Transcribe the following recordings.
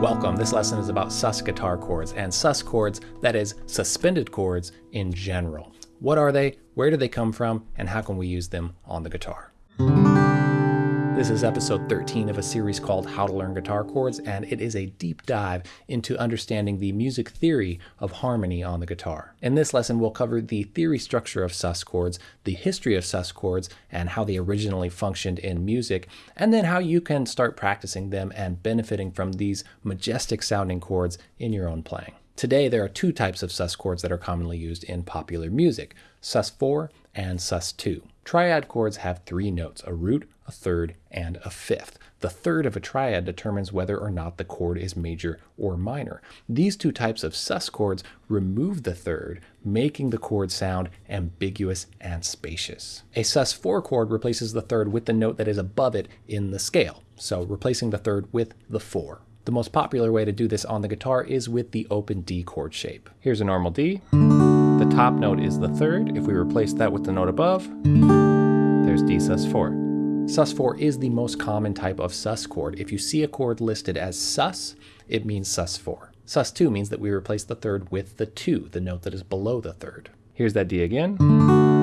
Welcome. This lesson is about sus guitar chords and sus chords, that is, suspended chords in general. What are they? Where do they come from? And how can we use them on the guitar? This is episode 13 of a series called How to Learn Guitar Chords, and it is a deep dive into understanding the music theory of harmony on the guitar. In this lesson, we'll cover the theory structure of sus chords, the history of sus chords, and how they originally functioned in music, and then how you can start practicing them and benefiting from these majestic sounding chords in your own playing. Today, there are two types of sus chords that are commonly used in popular music, sus4 and sus2. Triad chords have three notes, a root, a third, and a fifth. The third of a triad determines whether or not the chord is major or minor. These two types of sus chords remove the third, making the chord sound ambiguous and spacious. A sus4 chord replaces the third with the note that is above it in the scale, so replacing the third with the 4. The most popular way to do this on the guitar is with the open D chord shape. Here's a normal D. The top note is the third. If we replace that with the note above, there's D sus4. Sus4 is the most common type of sus chord. If you see a chord listed as sus, it means sus4. Sus2 means that we replace the third with the 2, the note that is below the third. Here's that D again.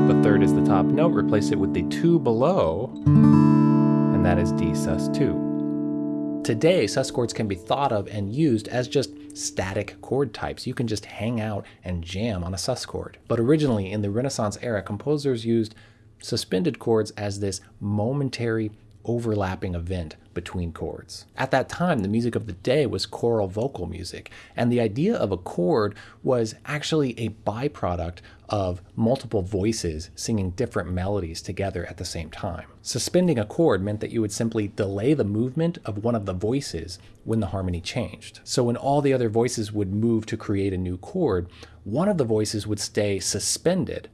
The third is the top note, replace it with the 2 below, and that is D sus2. Today, sus chords can be thought of and used as just static chord types. You can just hang out and jam on a sus chord. But originally, in the Renaissance era, composers used suspended chords as this momentary overlapping event between chords. At that time, the music of the day was choral vocal music, and the idea of a chord was actually a byproduct of multiple voices singing different melodies together at the same time. Suspending a chord meant that you would simply delay the movement of one of the voices when the harmony changed. So when all the other voices would move to create a new chord, one of the voices would stay suspended,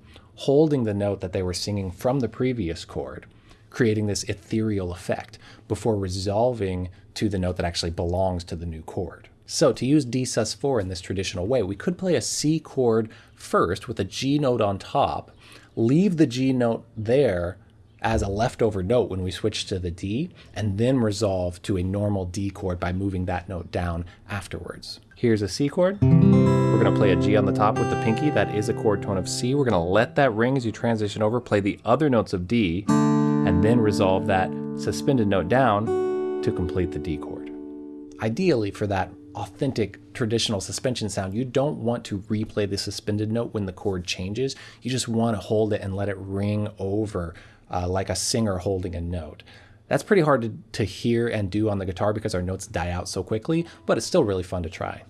holding the note that they were singing from the previous chord creating this ethereal effect before resolving to the note that actually belongs to the new chord. So to use D sus4 in this traditional way, we could play a C chord first with a G note on top, leave the G note there as a leftover note when we switch to the D, and then resolve to a normal D chord by moving that note down afterwards. Here's a C chord. We're to play a G on the top with the pinky. That is a chord tone of C. We're to let that ring as you transition over, play the other notes of D, and then resolve that suspended note down to complete the D chord. Ideally, for that authentic traditional suspension sound, you don't want to replay the suspended note when the chord changes. You just want to hold it and let it ring over uh, like a singer holding a note. That's pretty hard to, to hear and do on the guitar because our notes die out so quickly, but it's still really fun to try.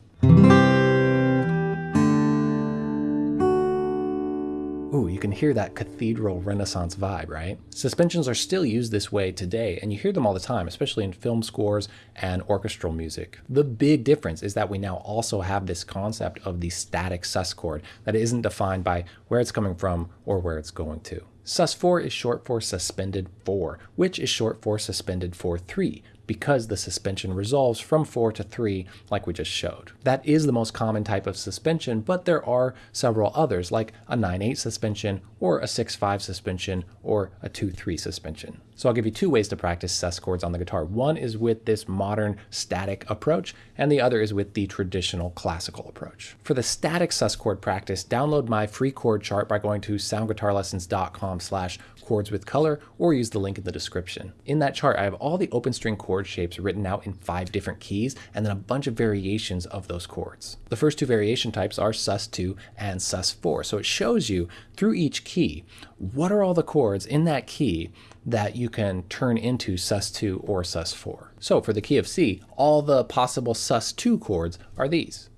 Ooh, you can hear that cathedral renaissance vibe, right? Suspensions are still used this way today, and you hear them all the time, especially in film scores and orchestral music. The big difference is that we now also have this concept of the static sus chord that isn't defined by where it's coming from or where it's going to. Sus4 is short for suspended 4, which is short for suspended 4-3, because the suspension resolves from 4 to 3 like we just showed. That is the most common type of suspension, but there are several others like a 9-8 suspension or a 6-5 suspension or a 2-3 suspension. So I'll give you two ways to practice sus chords on the guitar. One is with this modern static approach, and the other is with the traditional classical approach. For the static sus chord practice, download my free chord chart by going to soundguitarlessons.com slash chords with color or use the link in the description. In that chart, I have all the open string chord shapes written out in five different keys and then a bunch of variations of those chords. The first two variation types are sus2 and sus4. So it shows you through each key, what are all the chords in that key that you can turn into sus2 or sus4. So for the key of C, all the possible sus2 chords are these.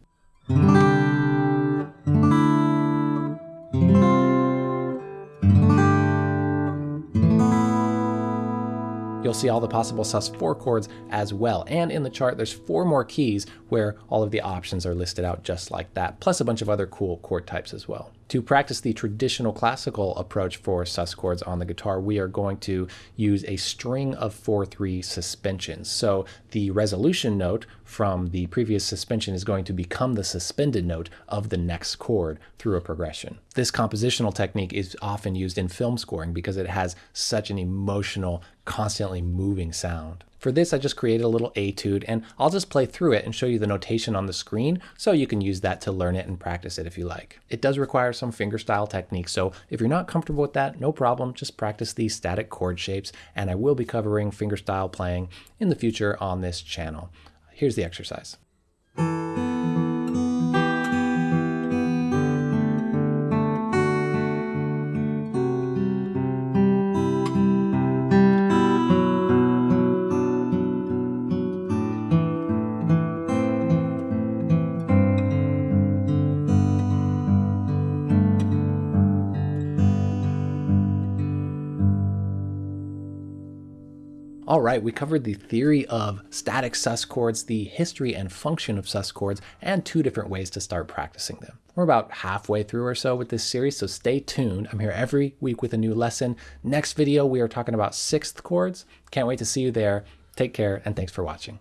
You'll see all the possible sus4 chords as well. And in the chart, there's four more keys where all of the options are listed out just like that, plus a bunch of other cool chord types as well. To practice the traditional classical approach for sus chords on the guitar, we are going to use a string of 4-3 suspensions. So the resolution note from the previous suspension is going to become the suspended note of the next chord through a progression. This compositional technique is often used in film scoring because it has such an emotional, constantly moving sound. For this, I just created a little etude and I'll just play through it and show you the notation on the screen so you can use that to learn it and practice it if you like. It does require some fingerstyle technique, so if you're not comfortable with that, no problem, just practice these static chord shapes and I will be covering fingerstyle playing in the future on this channel. Here's the exercise. All right, we covered the theory of static sus chords, the history and function of sus chords, and two different ways to start practicing them. We're about halfway through or so with this series, so stay tuned. I'm here every week with a new lesson. Next video, we are talking about sixth chords. Can't wait to see you there. Take care, and thanks for watching.